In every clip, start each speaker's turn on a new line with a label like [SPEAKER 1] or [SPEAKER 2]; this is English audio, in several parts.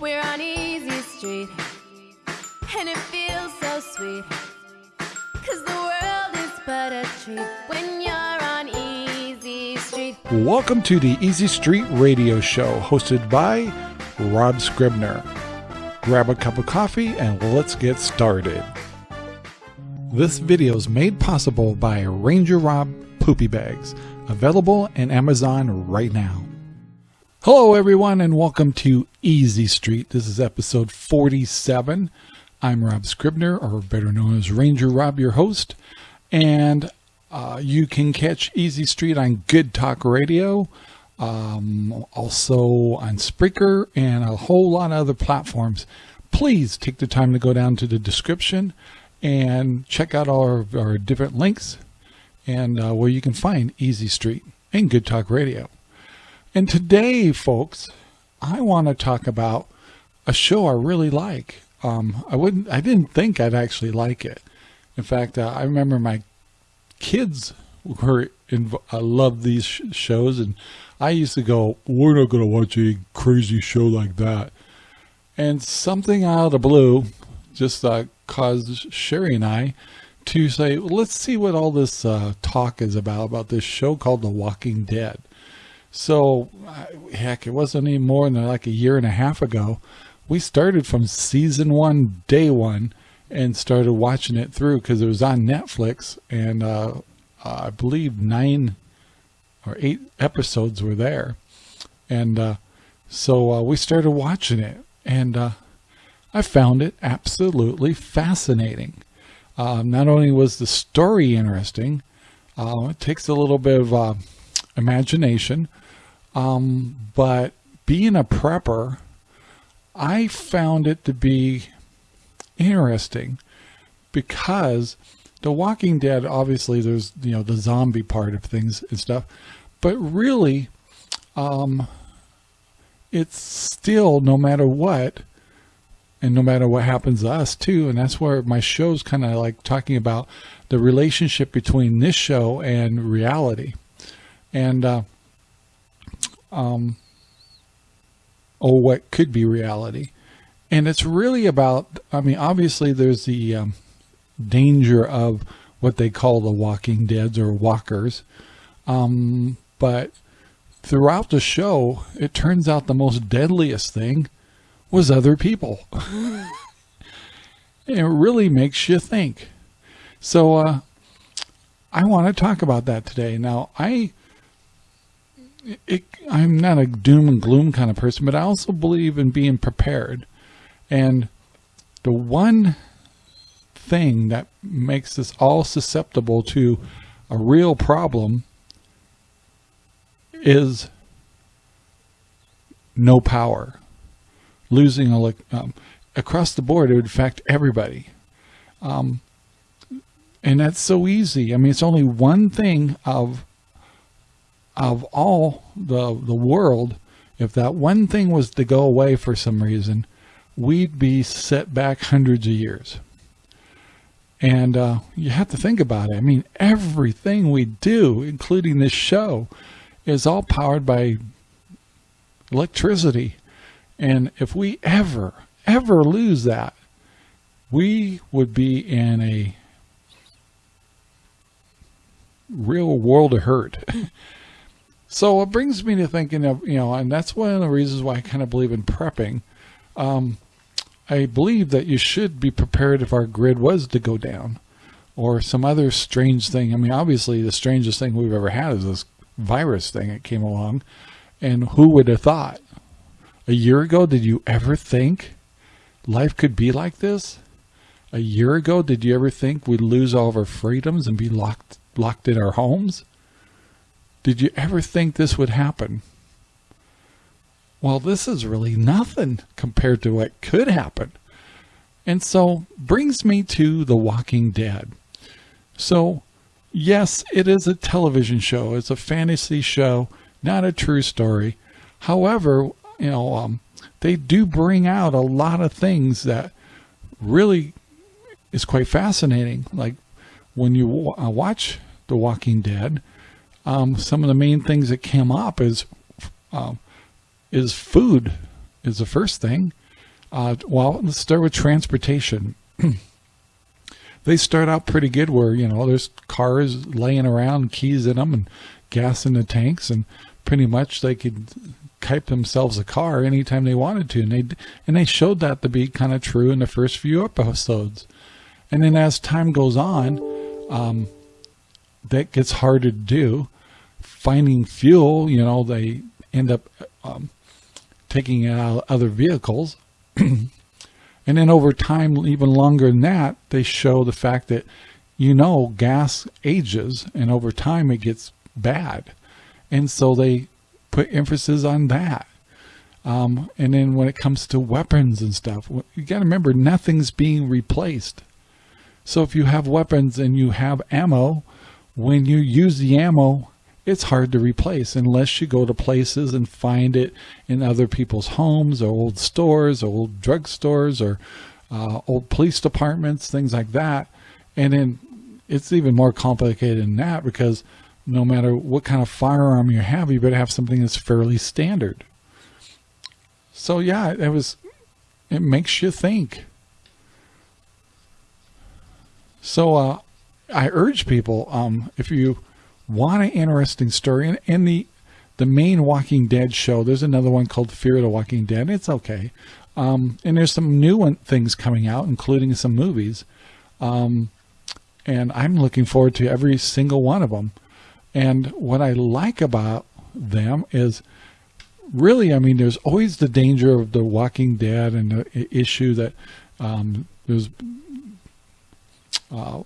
[SPEAKER 1] We're on Easy Street, and it feels so sweet. Cause the world is but a treat when you're on Easy Street.
[SPEAKER 2] Welcome to the Easy Street Radio Show, hosted by Rob Scribner. Grab a cup of coffee and let's get started. This video is made possible by Ranger Rob Poopy Bags, available in Amazon right now. Hello, everyone, and welcome to Easy Street. This is episode 47. I'm Rob Scribner, or better known as Ranger Rob, your host, and uh, you can catch Easy Street on Good Talk Radio, um, also on Spreaker, and a whole lot of other platforms. Please take the time to go down to the description and check out all our, our different links and uh, where you can find Easy Street and Good Talk Radio. And today, folks, I want to talk about a show I really like. Um, I wouldn't, I didn't think I'd actually like it. In fact, uh, I remember my kids were I love these sh shows, and I used to go, "We're not going to watch a crazy show like that." And something out of the blue just uh, caused Sherry and I to say, "Let's see what all this uh, talk is about about this show called The Walking Dead." So, heck, it wasn't any more than like a year and a half ago. We started from season one, day one, and started watching it through because it was on Netflix. And uh, I believe nine or eight episodes were there. And uh, so uh, we started watching it. And uh, I found it absolutely fascinating. Um, not only was the story interesting, uh, it takes a little bit of uh, imagination, um, but being a prepper, I found it to be interesting because The Walking Dead, obviously there's, you know, the zombie part of things and stuff, but really, um, it's still, no matter what, and no matter what happens to us too, and that's where my show's kind of like talking about the relationship between this show and reality. And, uh, um, or what could be reality. And it's really about, I mean, obviously there's the um, danger of what they call the walking deads or walkers. Um, but throughout the show, it turns out the most deadliest thing was other people. it really makes you think. So, uh, I want to talk about that today. Now, I it, I'm not a doom and gloom kind of person, but I also believe in being prepared. And the one thing that makes us all susceptible to a real problem is no power. Losing a, um, across the board, it would affect everybody. Um, and that's so easy. I mean, it's only one thing of of all the the world, if that one thing was to go away for some reason, we'd be set back hundreds of years. And uh, you have to think about it. I mean, everything we do, including this show, is all powered by electricity. And if we ever, ever lose that, we would be in a real world of hurt. So it brings me to thinking of, you know, and that's one of the reasons why I kind of believe in prepping. Um, I believe that you should be prepared if our grid was to go down or some other strange thing. I mean, obviously the strangest thing we've ever had is this virus thing that came along. And who would have thought? A year ago, did you ever think life could be like this? A year ago, did you ever think we'd lose all of our freedoms and be locked locked in our homes? Did you ever think this would happen? Well, this is really nothing compared to what could happen. And so brings me to The Walking Dead. So yes, it is a television show. It's a fantasy show, not a true story. However, you know, um, they do bring out a lot of things that really is quite fascinating. Like when you uh, watch The Walking Dead, um, some of the main things that came up is um, is food is the first thing, Uh, well, let's start with transportation. they start out pretty good where, you know, there's cars laying around, keys in them and gas in the tanks and pretty much they could type themselves a car anytime they wanted to. And they, and they showed that to be kind of true in the first few episodes. And then as time goes on, um, that gets harder to do. Finding fuel, you know, they end up um, taking out other vehicles. and then over time, even longer than that, they show the fact that, you know, gas ages and over time it gets bad. And so they put emphasis on that. Um, and then when it comes to weapons and stuff, you got to remember nothing's being replaced. So if you have weapons and you have ammo, when you use the ammo, it's hard to replace unless you go to places and find it in other people's homes or old stores or old drugstores or uh, old police departments, things like that. And then it's even more complicated than that because no matter what kind of firearm you have, you better have something that's fairly standard. So yeah, it was, it makes you think. So uh, I urge people, um, if you want an interesting story, and in the the main Walking Dead show, there's another one called Fear of the Walking Dead. It's okay. Um, and there's some new one, things coming out, including some movies. Um, and I'm looking forward to every single one of them. And what I like about them is really, I mean, there's always the danger of the Walking Dead and the issue that um, there's uh,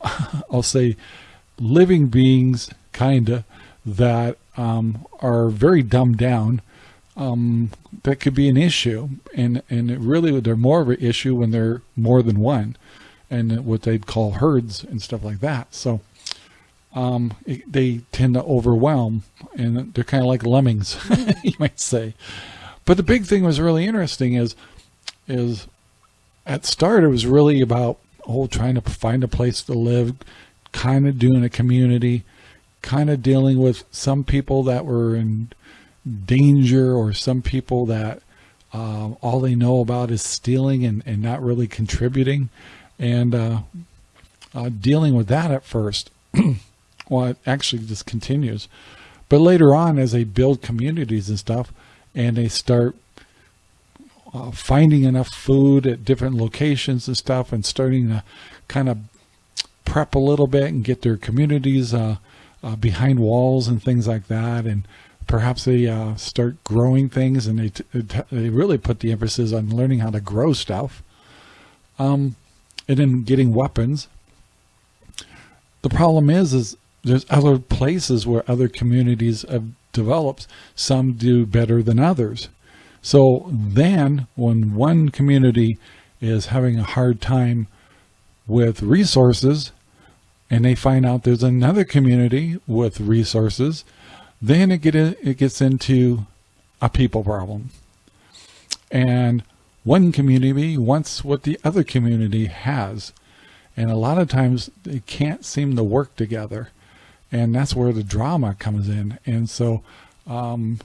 [SPEAKER 2] I'll say living beings kinda that um, are very dumbed down um, that could be an issue. And and really they're more of an issue when they're more than one and what they'd call herds and stuff like that. So um, it, they tend to overwhelm and they're kind of like lemmings you might say. But the big thing was really interesting is is at start, it was really about, oh, trying to find a place to live, kind of doing a community, kind of dealing with some people that were in danger or some people that uh, all they know about is stealing and, and not really contributing and uh, uh, dealing with that at first. well, it actually just continues. But later on, as they build communities and stuff, and they start uh, finding enough food at different locations and stuff and starting to kind of prep a little bit and get their communities uh, uh, behind walls and things like that. And perhaps they uh, start growing things and they, they really put the emphasis on learning how to grow stuff. Um, and then getting weapons. The problem is is there's other places where other communities have developed. Some do better than others so then when one community is having a hard time with resources and they find out there's another community with resources, then it, get in, it gets into a people problem. And one community wants what the other community has. And a lot of times they can't seem to work together. And that's where the drama comes in. And so um,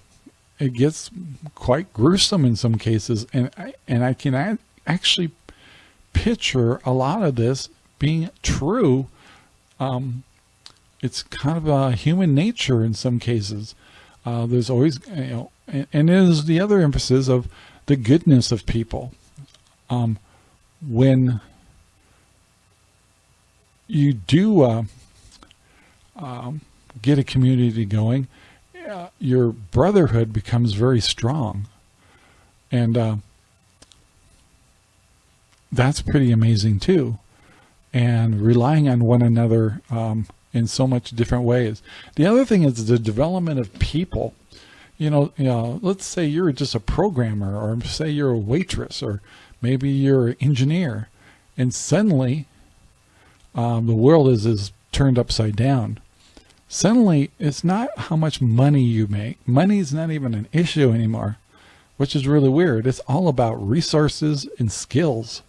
[SPEAKER 2] it gets quite gruesome in some cases. And I, and I can actually picture a lot of this being true. Um, it's kind of a human nature in some cases. Uh, there's always, you know, and, is the other emphasis of the goodness of people. Um, when you do uh, um, get a community going, your brotherhood becomes very strong. And uh, that's pretty amazing too. And relying on one another um, in so much different ways. The other thing is the development of people. You know, you know, let's say you're just a programmer or say you're a waitress or maybe you're an engineer and suddenly um, the world is, is turned upside down suddenly it's not how much money you make. Money is not even an issue anymore, which is really weird. It's all about resources and skills.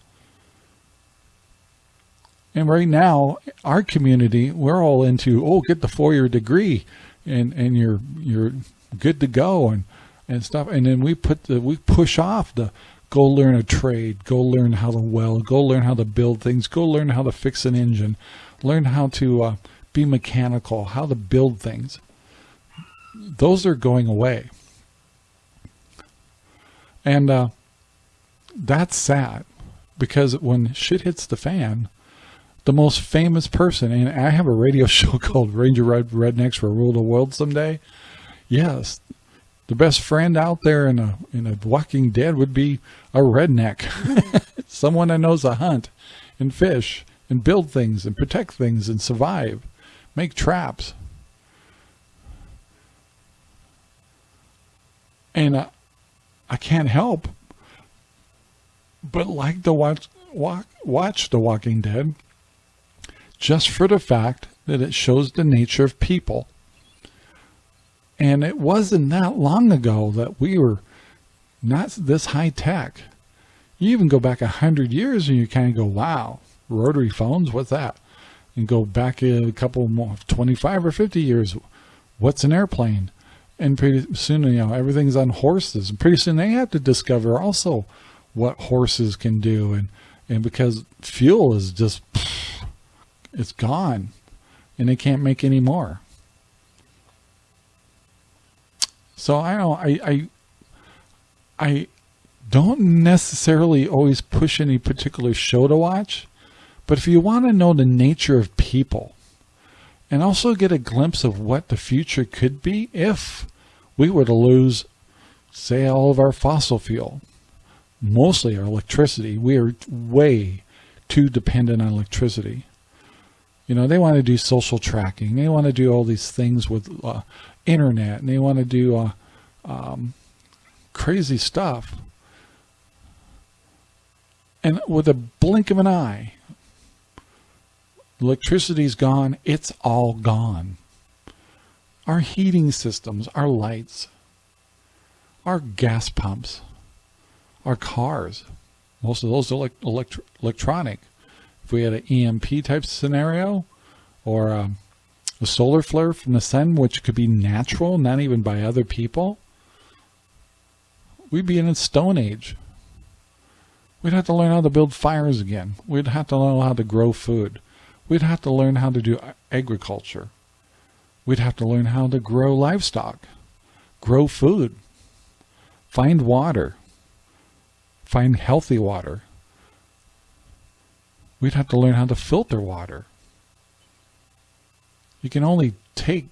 [SPEAKER 2] And right now, our community, we're all into, oh, get the four-year degree and, and you're, you're good to go. And and stuff. And then we put the, we push off the go learn a trade, go learn how to weld, go learn how to build things, go learn how to fix an engine, learn how to uh, be mechanical, how to build things. Those are going away. And uh, that's sad because when shit hits the fan, the most famous person, and I have a radio show called Ranger Red Rednecks for Rule the World someday. Yes, the best friend out there in a in a Walking Dead would be a redneck, someone that knows to hunt and fish and build things and protect things and survive, make traps. And uh, I can't help but like to watch, watch, watch The Walking Dead just for the fact that it shows the nature of people. And it wasn't that long ago that we were not this high tech. You even go back a hundred years and you kind of go, wow, rotary phones, what's that? And go back a couple more, 25 or 50 years, what's an airplane? And pretty soon, you know, everything's on horses. And pretty soon they have to discover also what horses can do. And, and because fuel is just, it's gone and they can't make any more. So I don't, I, I, I don't necessarily always push any particular show to watch, but if you want to know the nature of people and also get a glimpse of what the future could be if we were to lose, say, all of our fossil fuel, mostly our electricity. We are way too dependent on electricity. You know, they want to do social tracking. They want to do all these things with uh, internet, and they want to do uh, um, crazy stuff. And with a blink of an eye, electricity's gone. It's all gone. Our heating systems, our lights, our gas pumps, our cars, most of those are elect electronic. If we had an EMP type scenario or um, a solar flare from the sun, which could be natural, not even by other people, we'd be in a stone age. We'd have to learn how to build fires again. We'd have to learn how to grow food. We'd have to learn how to do agriculture. We'd have to learn how to grow livestock, grow food, find water, find healthy water. We'd have to learn how to filter water. You can only take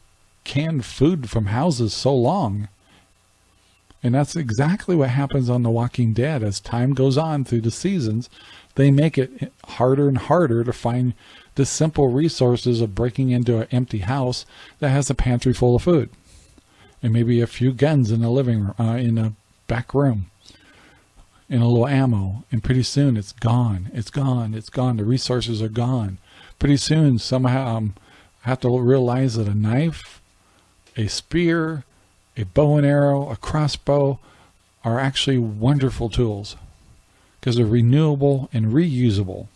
[SPEAKER 2] canned food from houses so long. And that's exactly what happens on The Walking Dead. As time goes on through the seasons, they make it harder and harder to find the simple resources of breaking into an empty house that has a pantry full of food. And maybe a few guns in the living room, uh, in a back room. And a little ammo. And pretty soon it's gone. It's gone. It's gone. The resources are gone. Pretty soon somehow um, have to realize that a knife a spear a bow and arrow a crossbow are actually wonderful tools. Because they're renewable and reusable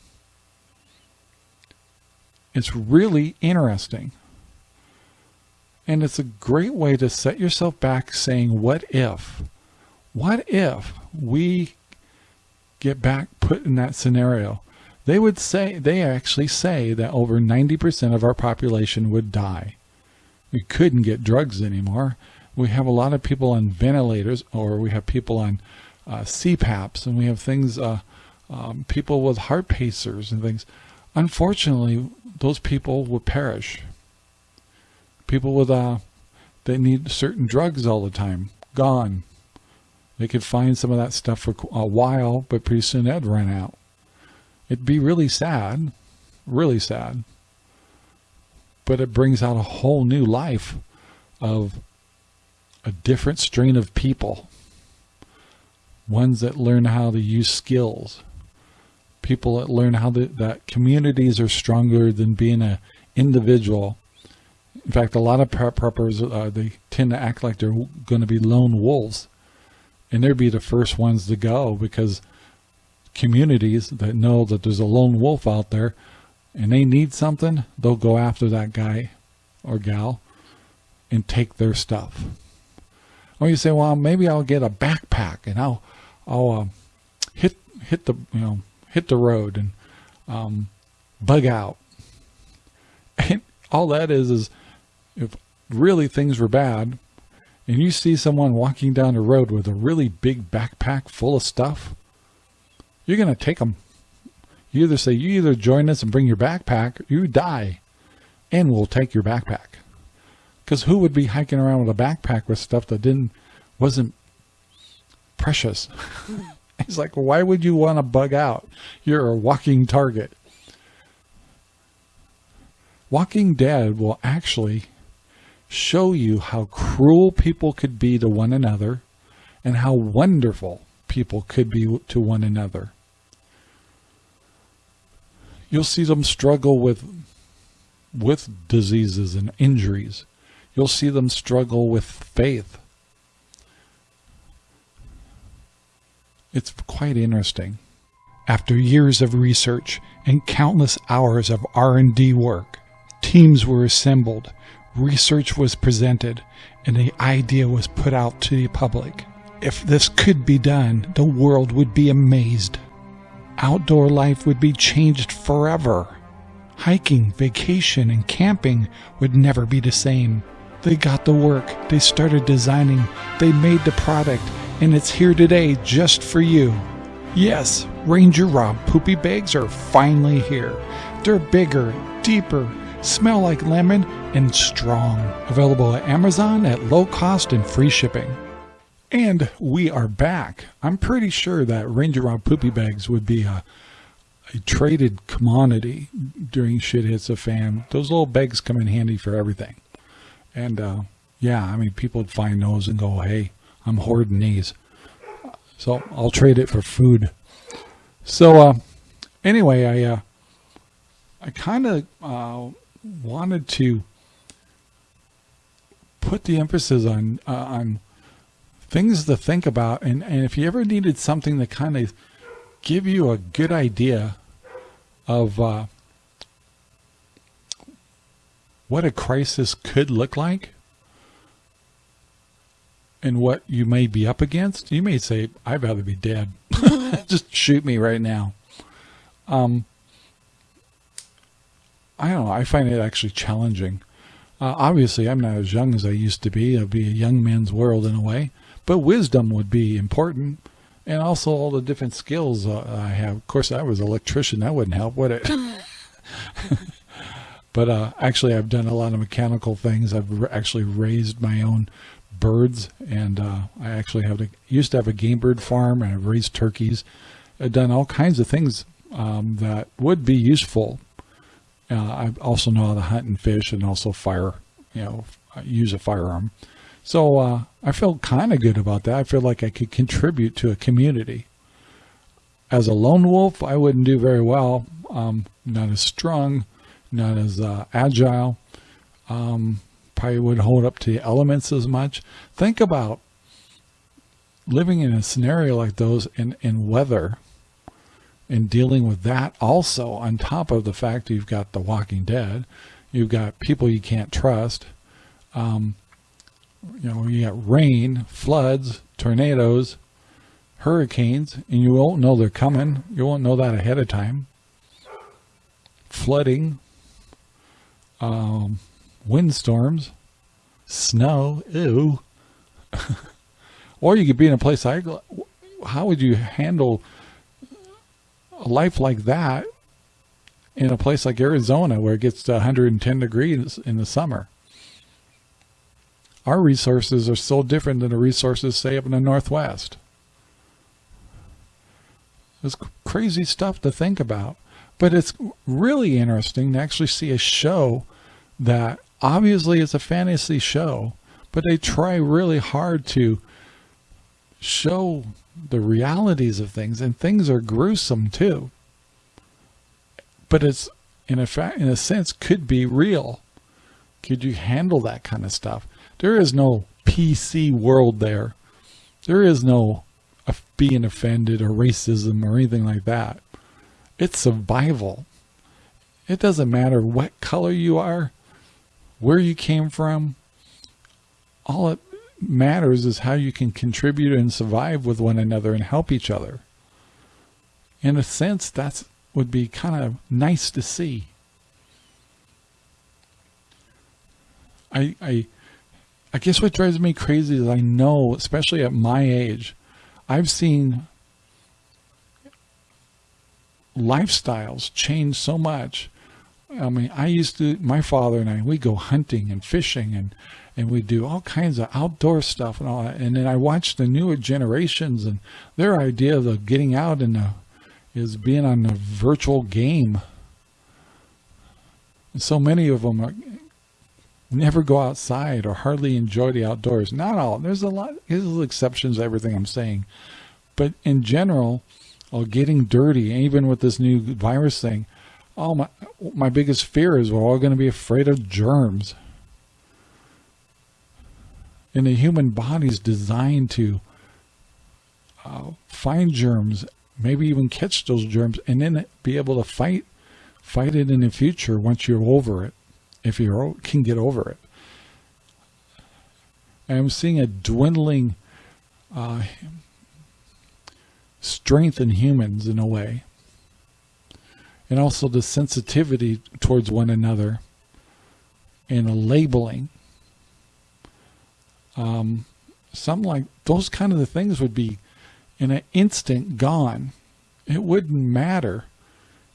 [SPEAKER 2] it's really interesting and it's a great way to set yourself back saying what if what if we get back put in that scenario, they would say, they actually say that over 90% of our population would die. We couldn't get drugs anymore. We have a lot of people on ventilators or we have people on uh, CPAPs and we have things, uh, um, people with heart pacers and things. Unfortunately, those people would perish. People with, uh, they need certain drugs all the time, gone. They could find some of that stuff for a while, but pretty soon that'd run out. It'd be really sad, really sad. But it brings out a whole new life of a different strain of people. Ones that learn how to use skills. People that learn how to, that communities are stronger than being an individual. In fact, a lot of prep preppers, uh, they tend to act like they're going to be lone wolves and they'd be the first ones to go because communities that know that there's a lone wolf out there and they need something, they'll go after that guy or gal and take their stuff. Or you say, well, maybe I'll get a backpack and I'll, I'll uh, hit hit the you know hit the road and um, bug out. And all that is is if really things were bad, and you see someone walking down the road with a really big backpack full of stuff, you're going to take them. You either say, you either join us and bring your backpack, you die, and we'll take your backpack. Because who would be hiking around with a backpack with stuff that didn't, wasn't precious? He's like, why would you want to bug out? You're a walking target. Walking Dead will actually show you how cruel people could be to one another and how wonderful people could be to one another. You'll see them struggle with with diseases and injuries. You'll see them struggle with faith. It's quite interesting. After years of research and countless hours of R&D work, teams were assembled research was presented and the idea was put out to the public. If this could be done, the world would be amazed. Outdoor life would be changed forever. Hiking, vacation, and camping would never be the same. They got the work, they started designing, they made the product, and it's here today just for you. Yes, Ranger Rob poopy bags are finally here. They're bigger, deeper, smell like lemon, and strong. Available at Amazon at low cost and free shipping. And we are back. I'm pretty sure that Ranger Rob Poopy Bags would be a, a traded commodity during shit hits a fan. Those little bags come in handy for everything. And uh, yeah, I mean, people would find those and go, hey, I'm hoarding these. So I'll trade it for food. So uh, anyway, I uh, I kind of uh, wanted to put the emphasis on uh, on things to think about and, and if you ever needed something to kind of give you a good idea of uh, what a crisis could look like and what you may be up against, you may say, I'd rather be dead. Just shoot me right now. Um, I don't know. I find it actually challenging. Uh, obviously, I'm not as young as I used to be. It'd be a young man's world in a way, but wisdom would be important, and also all the different skills uh, I have. Of course, I was an electrician. That wouldn't help, would it? but uh, actually, I've done a lot of mechanical things. I've actually raised my own birds, and uh, I actually have a, used to have a game bird farm, and I've raised turkeys. I've done all kinds of things um, that would be useful uh, I also know how to hunt and fish and also fire, you know, use a firearm. So uh, I feel kind of good about that. I feel like I could contribute to a community. As a lone wolf, I wouldn't do very well. Um, not as strong, not as uh, agile. Um, would hold up to the elements as much. Think about living in a scenario like those in, in weather and dealing with that also on top of the fact you've got the walking dead you've got people you can't trust um, you know you got rain floods tornadoes hurricanes and you won't know they're coming. You won't know that ahead of time. Flooding um, windstorms snow ew or you could be in a place like how would you handle a life like that in a place like Arizona where it gets to 110 degrees in the summer. Our resources are so different than the resources, say, up in the Northwest. It's crazy stuff to think about. But it's really interesting to actually see a show that obviously it's a fantasy show, but they try really hard to show the realities of things and things are gruesome too. But it's in a fact in a sense could be real. Could you handle that kind of stuff? There is no pc world there. There is no uh, being offended or racism or anything like that. It's survival. It doesn't matter what color you are where you came from all it matters is how you can contribute and survive with one another and help each other. In a sense, that would be kind of nice to see. I, I, I guess what drives me crazy is I know, especially at my age, I've seen lifestyles change so much. I mean, I used to, my father and I, we go hunting and fishing and, and we do all kinds of outdoor stuff and all that. And then I watch the newer generations and their idea of getting out and is being on a virtual game. And so many of them are, never go outside or hardly enjoy the outdoors. Not all. There's a lot. There's exceptions to everything I'm saying. But in general, or getting dirty, even with this new virus thing, oh my, my biggest fear is we're all going to be afraid of germs. And the human body is designed to uh, find germs, maybe even catch those germs, and then be able to fight fight it in the future once you're over it if you can get over it. I'm seeing a dwindling uh, strength in humans in a way. And also the sensitivity towards one another and a labeling. Um, something like those kind of the things would be in an instant gone. It wouldn't matter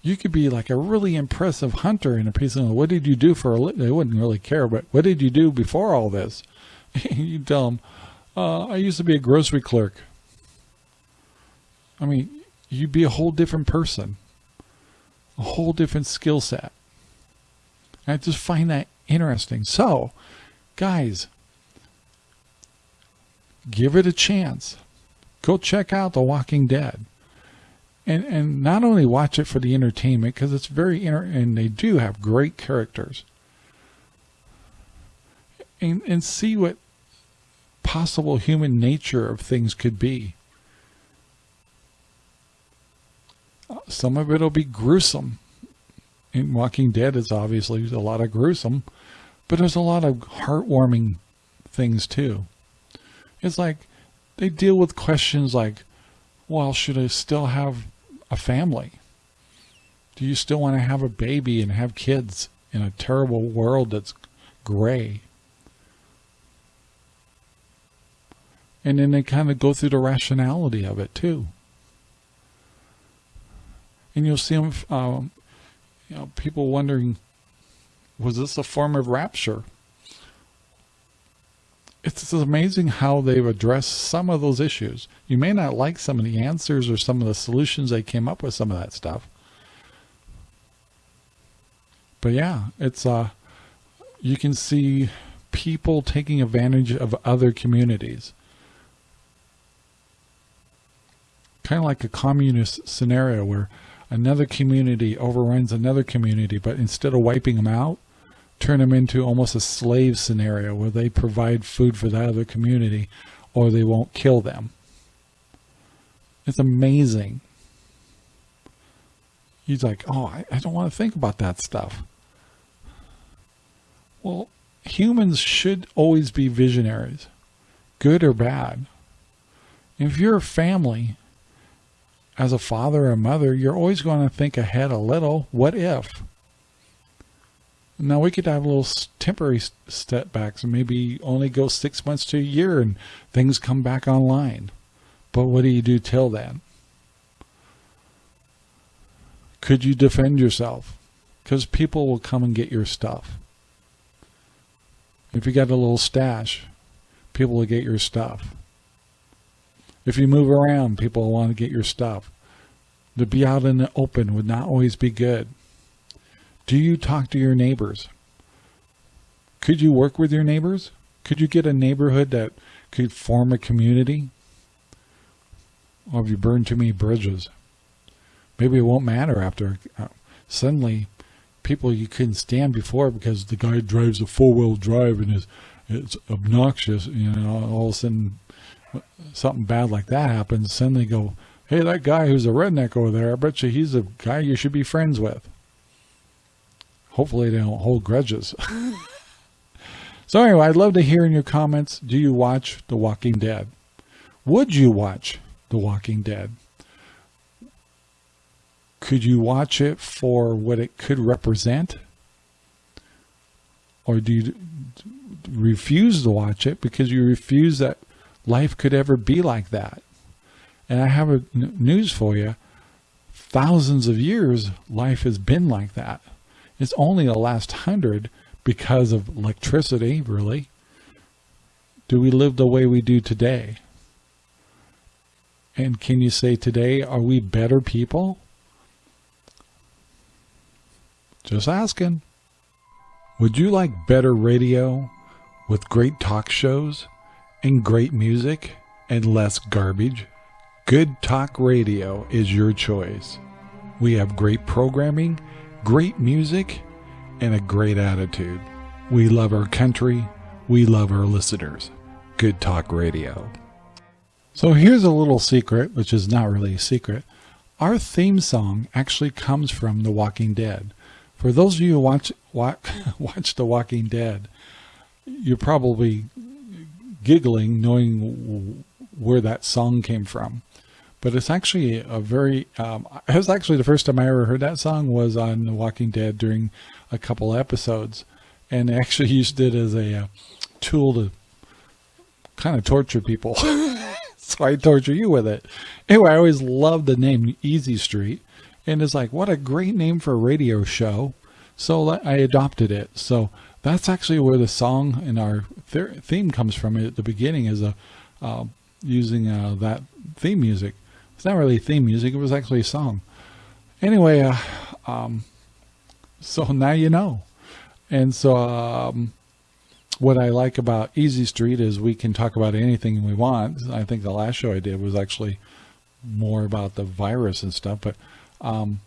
[SPEAKER 2] you could be like a really impressive hunter in a piece of what did you do for a living? They wouldn't really care, but what did you do before all this? you tell them, uh, I used to be a grocery clerk. I mean, you'd be a whole different person, a whole different skill set. I just find that interesting. So, guys, give it a chance. Go check out The Walking Dead and and not only watch it for the entertainment because it's very inter and they do have great characters and and see what possible human nature of things could be some of it'll be gruesome in Walking Dead it's obviously a lot of gruesome but there's a lot of heartwarming things too it's like they deal with questions like well, should I still have a family? Do you still want to have a baby and have kids in a terrible world that's gray? And then they kind of go through the rationality of it too. And you'll see them, um, you know, people wondering, was this a form of rapture? it's amazing how they've addressed some of those issues. You may not like some of the answers or some of the solutions they came up with some of that stuff. But yeah, it's uh you can see people taking advantage of other communities. Kind of like a communist scenario where another community overruns another community, but instead of wiping them out, turn them into almost a slave scenario where they provide food for that other community or they won't kill them. It's amazing. He's like, oh, I, I don't want to think about that stuff. Well, humans should always be visionaries, good or bad. If you're a family, as a father or mother, you're always going to think ahead a little. What if? Now we could have a little temporary step backs and maybe only go six months to a year and things come back online. But what do you do till then? Could you defend yourself? Because people will come and get your stuff. If you got a little stash, people will get your stuff. If you move around, people want to get your stuff. To be out in the open would not always be good. Do you talk to your neighbors? Could you work with your neighbors? Could you get a neighborhood that could form a community? Or have you burned too many bridges? Maybe it won't matter after uh, suddenly people you couldn't stand before because the guy drives a four-wheel drive and is it's obnoxious, you know, all of a sudden something bad like that happens, suddenly go, hey, that guy who's a redneck over there, I bet you he's a guy you should be friends with. Hopefully they don't hold grudges. So anyway, I'd love to hear in your comments, do you watch The Walking Dead? Would you watch The Walking Dead? Could you watch it for what it could represent? Or do you refuse to watch it because you refuse that life could ever be like that? And I have a news for you. Thousands of years, life has been like that. It's only the last hundred because of electricity, really. Do we live the way we do today? And can you say today, are we better people? Just asking. Would you like better radio with great talk shows and great music and less garbage? Good Talk Radio is your choice. We have great programming, great music, and a great attitude. We love our country. We love our listeners. Good Talk Radio. So here's a little secret, which is not really a secret. Our theme song actually comes from The Walking Dead. For those of you who watch watch, watch The Walking Dead, you're probably giggling knowing where that song came from. But it's actually a very, um, it was actually the first time I ever heard that song was on The Walking Dead during a couple episodes. And actually used it as a uh, tool to kind of torture people. so I torture you with it. Anyway, I always loved the name Easy Street. And it's like, what a great name for a radio show. So I adopted it. So that's actually where the song in our theme comes from at the beginning is a uh, using uh, that theme music. It's not really theme music. It was actually a song. Anyway, uh, um, so now you know. And so um, what I like about Easy Street is we can talk about anything we want. I think the last show I did was actually more about the virus and stuff, but um,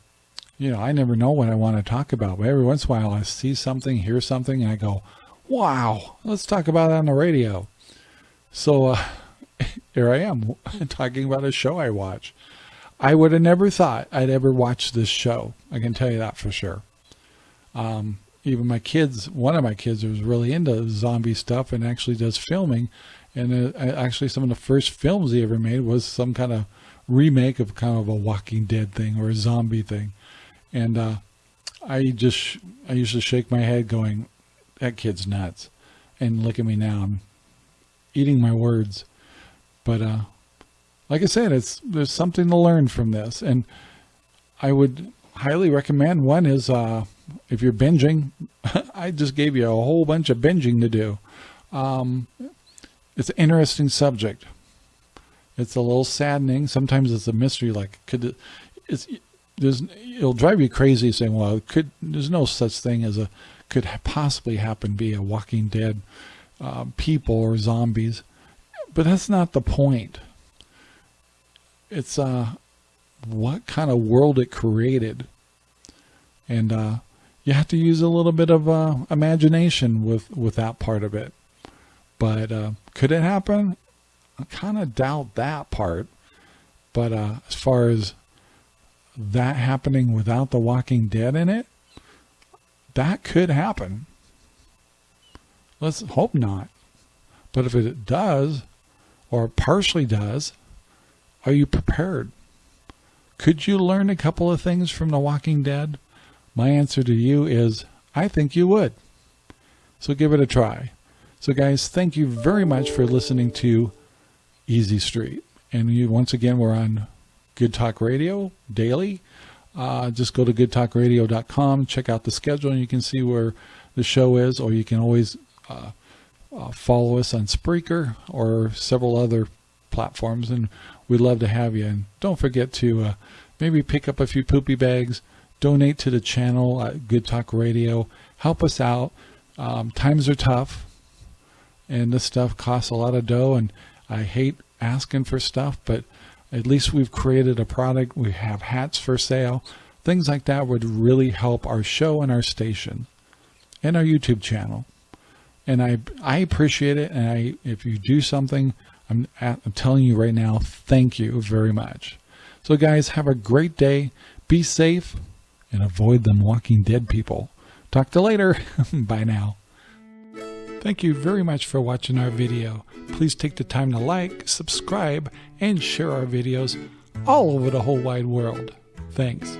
[SPEAKER 2] you know, I never know what I want to talk about. But every once in a while I see something, hear something, and I go, wow, let's talk about it on the radio. So uh, here I am talking about a show I watch. I would have never thought I'd ever watch this show. I can tell you that for sure. Um, even my kids, one of my kids was really into zombie stuff and actually does filming. And uh, actually some of the first films he ever made was some kind of remake of kind of a Walking Dead thing or a zombie thing. And uh, I just, I used to shake my head going, that kid's nuts. And look at me now, I'm eating my words. But uh, like I said, it's there's something to learn from this. And I would highly recommend one is uh, if you're binging, I just gave you a whole bunch of binging to do. Um, it's an interesting subject. It's a little saddening. Sometimes it's a mystery. Like, could it, it's there's it'll drive you crazy saying, well, could there's no such thing as a could possibly happen be a Walking Dead uh, people or zombies, but that's not the point. It's uh, what kind of world it created, and uh, you have to use a little bit of uh, imagination with with that part of it. But uh, could it happen? I kind of doubt that part. But uh, as far as that happening without the Walking Dead in it, that could happen. Let's hope not. But if it does, or partially does, are you prepared? Could you learn a couple of things from The Walking Dead? My answer to you is, I think you would. So give it a try. So guys, thank you very much for listening to Easy Street. And you, once again, we're on Good Talk Radio daily. Uh, just go to goodtalkradio.com, check out the schedule, and you can see where the show is, or you can always uh, uh, follow us on Spreaker or several other platforms, and we'd love to have you. And don't forget to uh, maybe pick up a few poopy bags, donate to the channel at Good Talk Radio. Help us out. Um, times are tough, and this stuff costs a lot of dough, and I hate asking for stuff, but at least we've created a product. We have hats for sale. Things like that would really help our show and our station and our YouTube channel. And I I appreciate it. And I if you do something, I'm, I'm telling you right now, thank you very much. So guys, have a great day. Be safe and avoid them walking dead people. Talk to you later. Bye now. Thank you very much for watching our video. Please take the time to like, subscribe, and share our videos all over the whole wide world. Thanks.